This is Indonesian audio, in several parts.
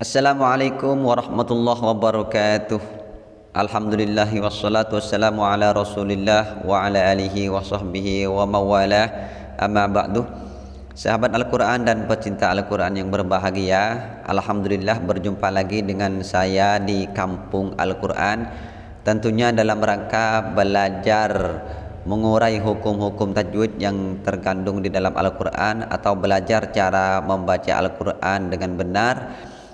Assalamualaikum warahmatullahi wabarakatuh. Alhamdulillah wassalatu wassalamu ala rasulillah wa ala alihi wa sahbihi wa mawalah. Amma ba'du. Sahabat Al-Quran dan pecinta Al-Quran yang berbahagia Alhamdulillah berjumpa lagi dengan saya di kampung Al-Quran. Tentunya dalam rangka belajar mengurai hukum-hukum tajwid yang terkandung di dalam Al-Quran Atau belajar cara membaca Al-Quran dengan benar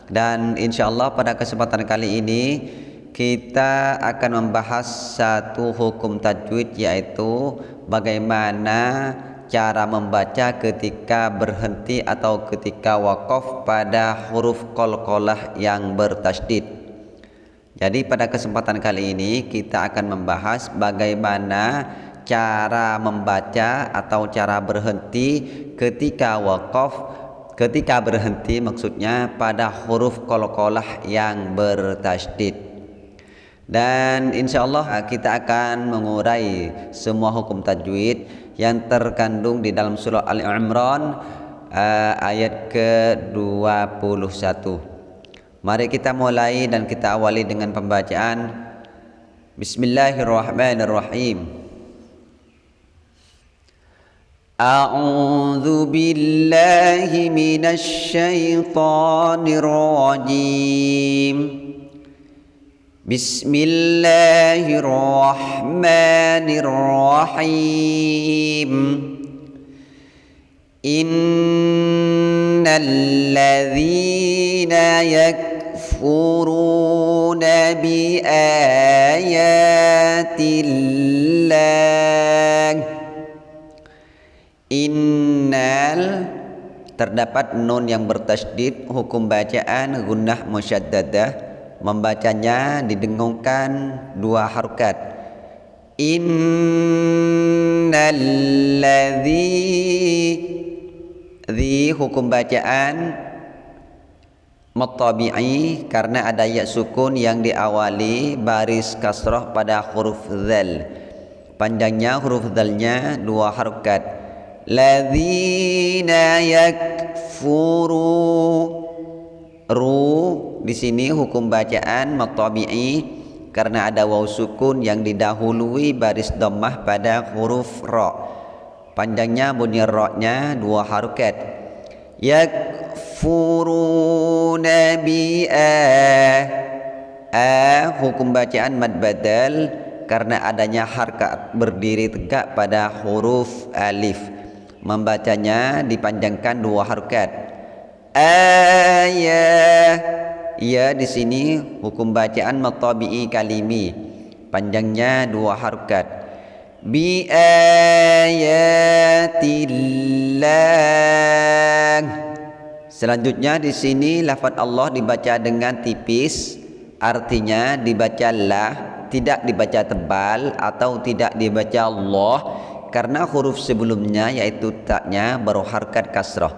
dan insya Allah pada kesempatan kali ini kita akan membahas satu hukum tajwid yaitu bagaimana cara membaca ketika berhenti atau ketika wakaf pada huruf qalqalah yang bertasydid. Jadi pada kesempatan kali ini kita akan membahas bagaimana cara membaca atau cara berhenti ketika wakaf ketika berhenti maksudnya pada huruf qalqalah yang bertasydid. Dan insya Allah kita akan mengurai semua hukum tajwid yang terkandung di dalam surah Al-Imran uh, ayat ke-21. Mari kita mulai dan kita awali dengan pembacaan. Bismillahirrahmanirrahim أعوذ بالله من الشيطان الرجيم. بسم الله الرحمن الرحيم. إن الذين يكفرون بآيات الله Innal terdapat nun yang bertasydid hukum bacaan gunnah musyaddadah. Membacanya didengungkan dua harokat. Innal ladzi hukum bacaan mutabi'i karena ada ya sukun yang diawali baris kasrah pada huruf zal. Panjangnya huruf zalnya dua harokat ladzina yakfuru. Ru di sini hukum bacaan matabi'i karena ada waw sukun yang didahului baris dhammah pada huruf ra. Panjangnya bunyi ra-nya dua harokat. Yakfuruna bi a hukum bacaan mad badal karena adanya harkat berdiri tegak pada huruf alif membacanya dipanjangkan dua harokat. Ayah ya. Di sini hukum bacaan matabi'i kalimi. Panjangnya dua harokat. Bi ayatillah selanjutnya di sini lafaz Allah dibaca dengan tipis. Artinya dibaca lah tidak dibaca tebal atau tidak dibaca Allah karena huruf sebelumnya yaitu taknya berharkat kasrah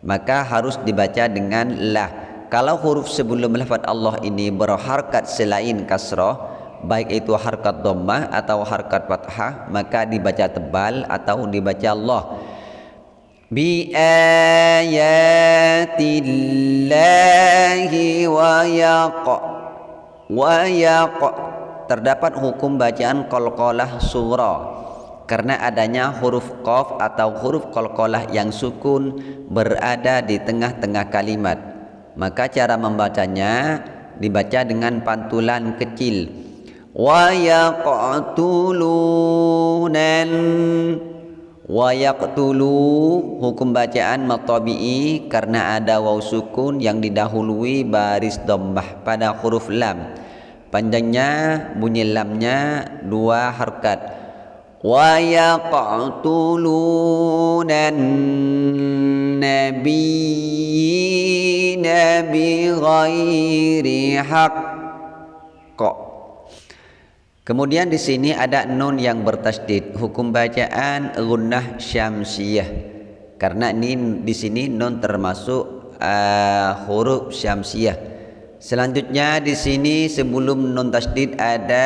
maka harus dibaca dengan lah kalau huruf sebelum lafaz Allah ini berharkat selain kasrah baik itu harkat dhammah atau harkat fathah maka dibaca tebal atau dibaca Allah. Bi ayatillahi wa yaq wa yaq. Terdapat hukum bacaan qalqalah surah karena adanya huruf qaf atau huruf qalqalah yang sukun berada di tengah-tengah kalimat. Maka cara membacanya dibaca dengan pantulan kecil. Wa yaqtulunan. Wa yaqtulu hukum bacaan matabi'i karena ada waw sukun yang didahului baris dhammah pada huruf lam. Panjangnya bunyi lamnya dua harkat ويقتلون النبيين بغير حق Kemudian di sini ada nun yang bertasdid, hukum bacaan gunnah syamsiyah. Karena ini di sini nun termasuk uh, huruf syamsiyah. Selanjutnya di sini sebelum nun tasdid ada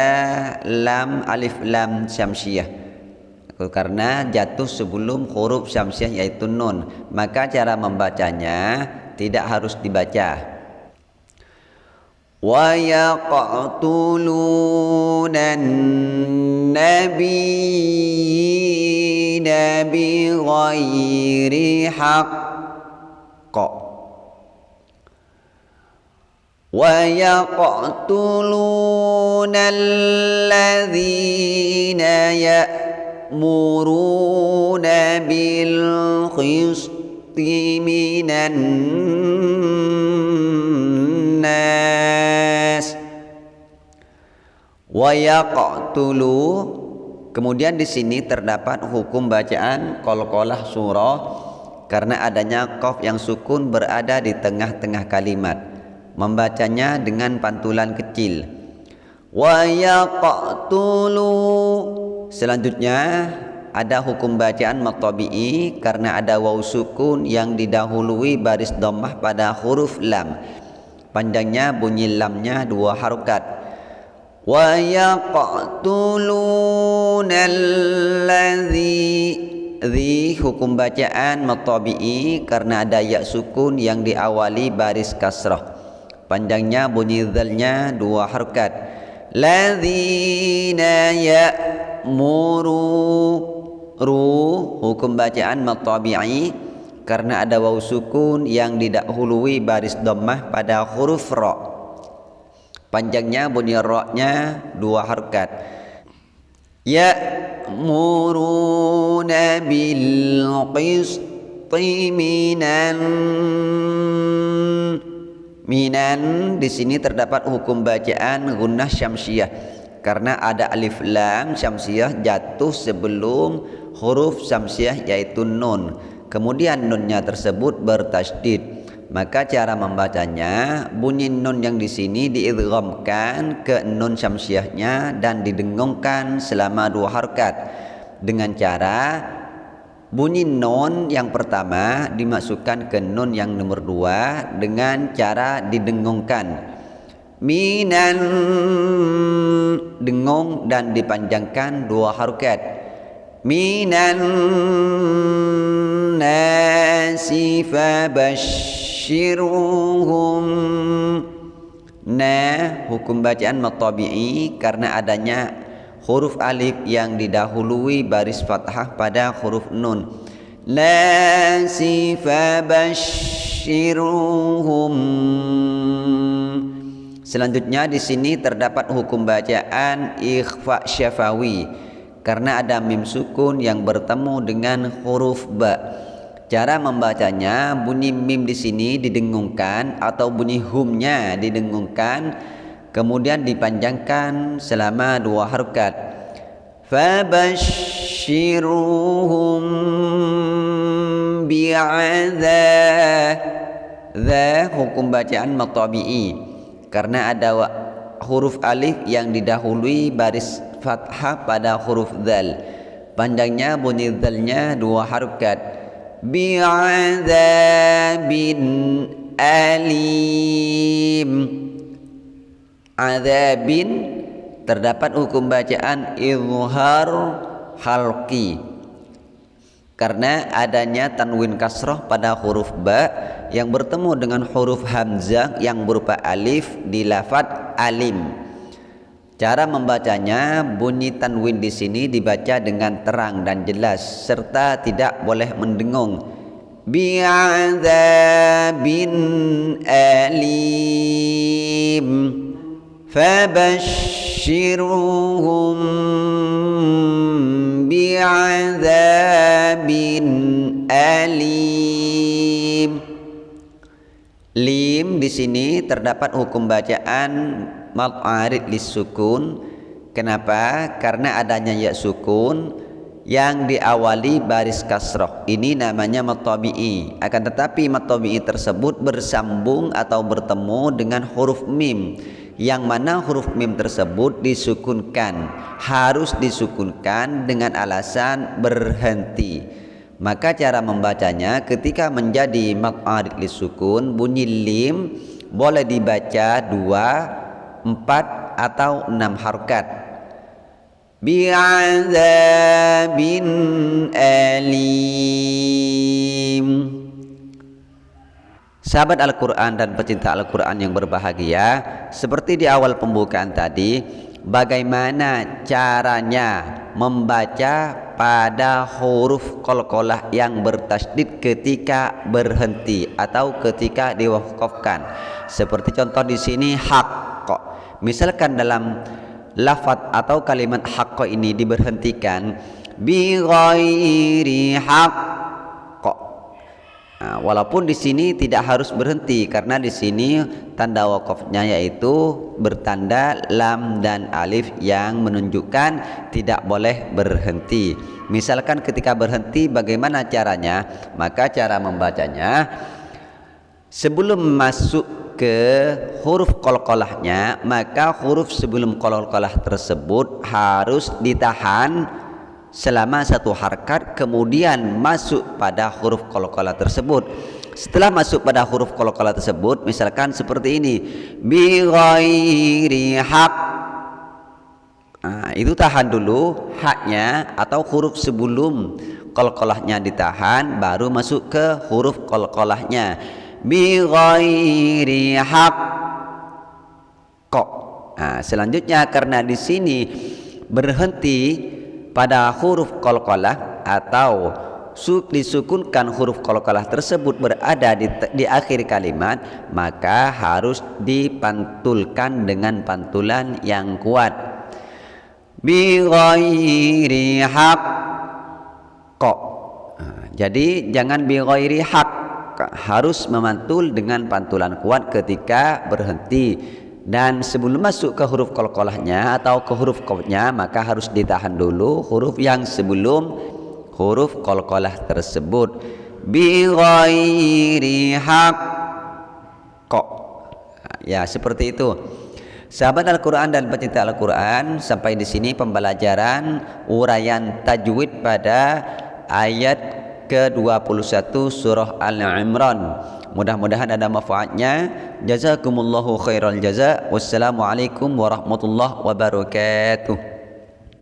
lam alif lam syamsiyah karena jatuh sebelum huruf syamsiah yaitu nun maka cara membacanya tidak harus dibaca ويقتلون النبيين بغير حق ويقتلون الذين يأمرون بالقسط من الناس ويقتلوا Kemudian di sini terdapat hukum bacaan qalqalah surah karena adanya qaf yang sukun berada di tengah-tengah kalimat. Membacanya dengan pantulan kecil. Wa yaqtulu. Selanjutnya ada hukum bacaan matabi'i karena ada waw sukun yang didahului baris dhammah pada huruf lam. Panjangnya bunyi lamnya dua harokat. Wa yaqtuluna alladhi Dhi hukum bacaan matabi'i karena ada ya sukun yang diawali baris kasrah. Panjangnya bunyi dhalnya dua harokat. Ladzina ya'muru ru hukum bacaan matabi'i karena ada waw sukun yang didahului baris dhammah pada huruf ra. Panjangnya bunyi ra-nya dua harakat. Ya muruna bil qisti minan minan di sini terdapat hukum bacaan gunnah syamsiah karena ada alif lam syamsiah jatuh sebelum huruf samsiah yaitu nun. Kemudian nunnya tersebut bertasydid. Maka cara membacanya bunyi nun yang di sini diidghamkan ke nun syamsiahnya dan didengungkan selama dua harkat. Dengan cara bunyi nun yang pertama dimasukkan ke nun yang nomor dua dengan cara didengungkan minan dengung dan dipanjangkan dua harokat. Minan nasi fabashirhum nah hukum bacaan matabi'i karena adanya huruf alif yang didahului baris fathah pada huruf nun nasi fabashirhum Selanjutnya di sini terdapat hukum bacaan ikhfa syafawi karena ada mim sukun yang bertemu dengan huruf ba. Cara membacanya bunyi mim di sini didengungkan atau bunyi humnya didengungkan kemudian dipanjangkan selama dua harokat. Fabashshiruhum bi'adzab hukum bacaan matabi'i. Karena ada huruf alif yang didahului baris fathah pada huruf dal panjangnya bunyi dalnya dua harokat bi'adzabin alim azabin terdapat hukum bacaan izhar halqi. Karena adanya tanwin kasroh pada huruf ba yang bertemu dengan huruf hamzah yang berupa alif di lafad alim. Cara membacanya bunyi tanwin di sini dibaca dengan terang dan jelas serta tidak boleh mendengung. Bi'adzabin alim fabashshirhum bi'adzabin alim. Lim di sini terdapat hukum bacaan mad arid sukun kenapa? Karena adanya ya sukun yang diawali baris kasroh. Ini namanya matabi'i akan tetapi matabi'i tersebut bersambung atau bertemu dengan huruf mim yang mana huruf mim tersebut disukunkan harus disukunkan dengan alasan berhenti. Maka cara membacanya ketika menjadi maq'arid lisukun bunyi lim boleh dibaca dua empat atau enam harokat bi'adzabin alim Sahabat Al-Quran dan pecinta Al-Quran yang berbahagia Seperti di awal pembukaan tadi Bagaimana caranya membaca pada huruf kolkolah yang bertasdid ketika berhenti Atau ketika diwakafkan. Seperti contoh di sini hak Misalkan dalam lafaz atau kalimat hak ini diberhentikan Bi ghairi Nah, walaupun di sini tidak harus berhenti karena di sini tanda wakafnya yaitu bertanda lam dan alif yang menunjukkan tidak boleh berhenti. Misalkan ketika berhenti bagaimana caranya? Maka cara membacanya sebelum masuk ke huruf kolkolahnya maka huruf sebelum kolkolah tersebut harus ditahan selama satu harkat kemudian masuk pada huruf qalqalah tersebut. Setelah masuk pada huruf qalqalah tersebut misalkan seperti ini. Bi ghairi haq. Nah, itu tahan dulu haknya atau huruf sebelum qalqalahnya ditahan baru masuk ke huruf qalqalahnya bi ghairi haq. Kok? Nah, selanjutnya karena di sini berhenti pada huruf qalqalah atau disukunkan huruf qalqalah tersebut berada di, di akhir kalimat maka harus dipantulkan dengan pantulan yang kuat. Bi ghairi haq jadi jangan bi ghairi haq harus memantul dengan pantulan kuat ketika berhenti dan sebelum masuk ke huruf kolkolahnya atau ke huruf kopnya maka harus ditahan dulu huruf yang sebelum huruf kolkolah tersebut. Bi ghairi kok ya seperti itu. Sahabat Al-Quran dan pecinta Al-Quran Sampai di sini pembelajaran Uraian tajwid pada Ayat ke-21 Surah Al-Imran Mudah-mudahan ada manfaatnya. Jazakumullahu khairal jaza. Wassalamualaikum warahmatullahi wabarakatuh.